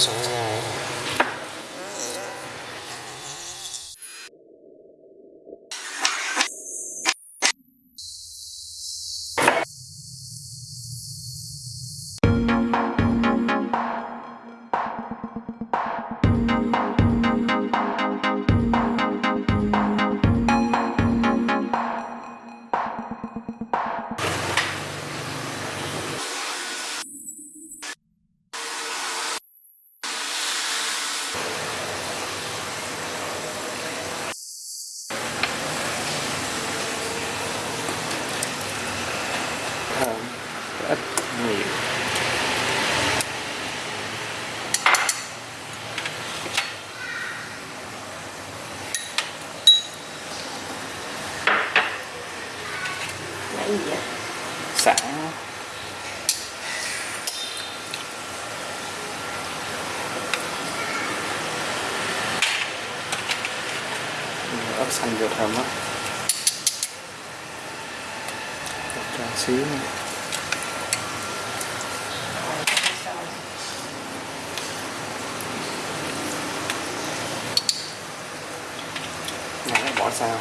so long. Gì vậy xả ớt xanh vô thơm á. Cho xíu nữa. bỏ sao